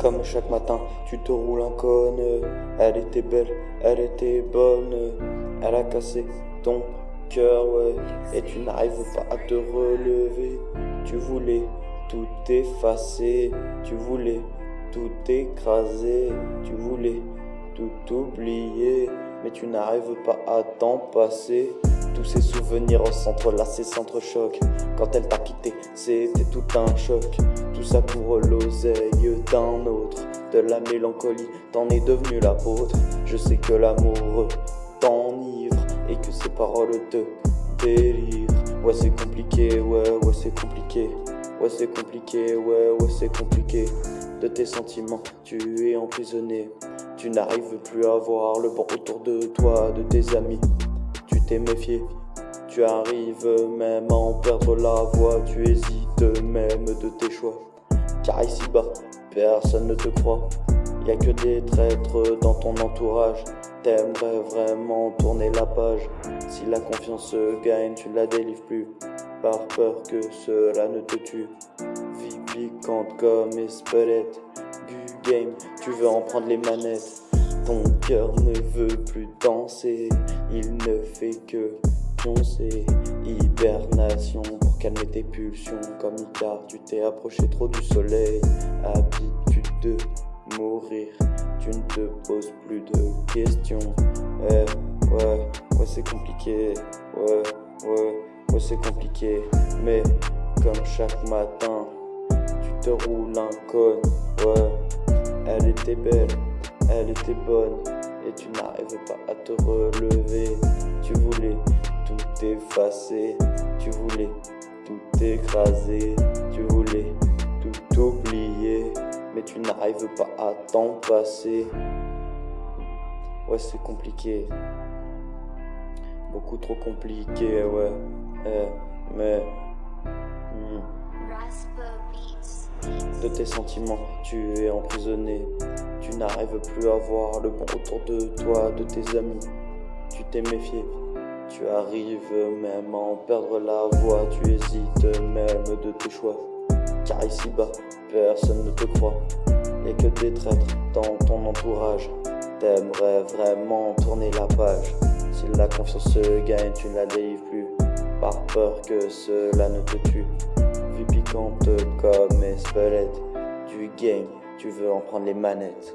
Comme chaque matin, tu te roules en conne. Elle était belle, elle était bonne. Elle a cassé ton cœur, ouais. Et tu n'arrives pas à te relever. Tu voulais tout effacer. Tu voulais tout écraser. Tu voulais tout oublier. Mais tu n'arrives pas à t'en passer. Tous ces souvenirs s'entrelacés, s'entrechoquent. Quand elle t'a quitté, c'était tout un choc. Tout ça pour l'oseille d'un autre. De la mélancolie, t'en es devenu l'apôtre. Je sais que l'amour t'enivre et que ces paroles te délivrent. Ouais, c'est compliqué, ouais, ouais, c'est compliqué. Ouais, c'est compliqué, ouais, ouais, c'est compliqué. De tes sentiments, tu es emprisonné. Tu n'arrives plus à voir le bon autour de toi, de tes amis t'es méfié. Tu arrives même à en perdre la voix, tu hésites même de tes choix. Car ici-bas, personne ne te croit. Y a que des traîtres dans ton entourage. T'aimerais vraiment tourner la page. Si la confiance se gagne, tu la délivres plus. Par peur que cela ne te tue. Vie piquante comme Espelette. Du game, tu veux en prendre les manettes. Ton cœur ne veut plus danser, il ne fait que pioncer. Hibernation calmer tes pulsions. Comme Icar, tu t'es approché trop du soleil. Habitude de mourir, tu ne te poses plus de questions. Ouais, ouais, ouais, c'est compliqué. Ouais, ouais, ouais, c'est compliqué. Mais comme chaque matin, tu te roules un con. Ouais, elle était belle elle était bonne et tu n'arrives pas à te relever. Tu voulais tout effacer, tu voulais tout écraser, tu voulais tout oublier, mais tu n'arrives pas à t'en passer. Ouais, c'est compliqué, beaucoup trop compliqué, ouais, eh, mais. Hmm. De tes sentiments, tu es emprisonné. Tu n'arrives plus à voir le bon autour de toi, de tes amis. Tu t'es méfié. Tu arrives même à en perdre la voix. Tu hésites même de tes choix. Car ici-bas, personne ne te croit. Et que des traîtres dans ton entourage. T'aimerais vraiment tourner la page. Si la confiance se gagne, tu ne la délivres plus. Par peur que cela ne te tue piquante comme Espelette. Du game, tu veux en prendre les manettes.